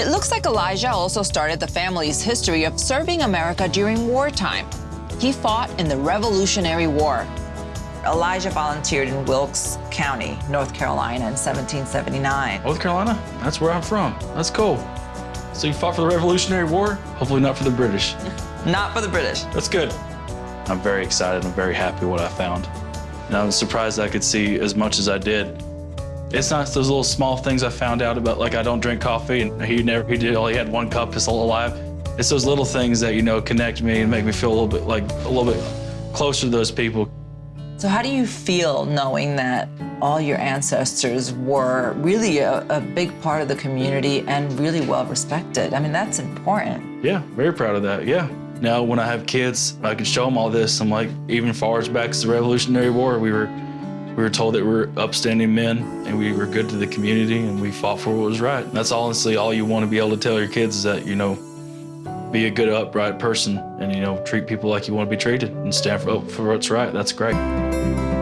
It looks like Elijah also started the family's history of serving America during wartime. He fought in the Revolutionary War. Elijah volunteered in Wilkes County, North Carolina in 1779. North Carolina? That's where I'm from. That's cool. So you fought for the Revolutionary War? Hopefully not for the British. Not for the British. That's good. I'm very excited. I'm very happy what I found. And I was surprised I could see as much as I did. It's not those little small things I found out about, like I don't drink coffee, and he never, he did, only had one cup his whole life. It's those little things that, you know, connect me and make me feel a little bit like, a little bit closer to those people. So how do you feel knowing that all your ancestors were really a, a, big part of the community and really well respected? I mean, that's important. Yeah, very proud of that, yeah. Now, when I have kids, I can show them all this. I'm like, even far as back as the Revolutionary War, we were we were told that we are upstanding men and we were good to the community and we fought for what was right. And that's honestly all you want to be able to tell your kids is that, you know, be a good, upright person and, you know, treat people like you want to be treated and stand for, for what's right. That's great.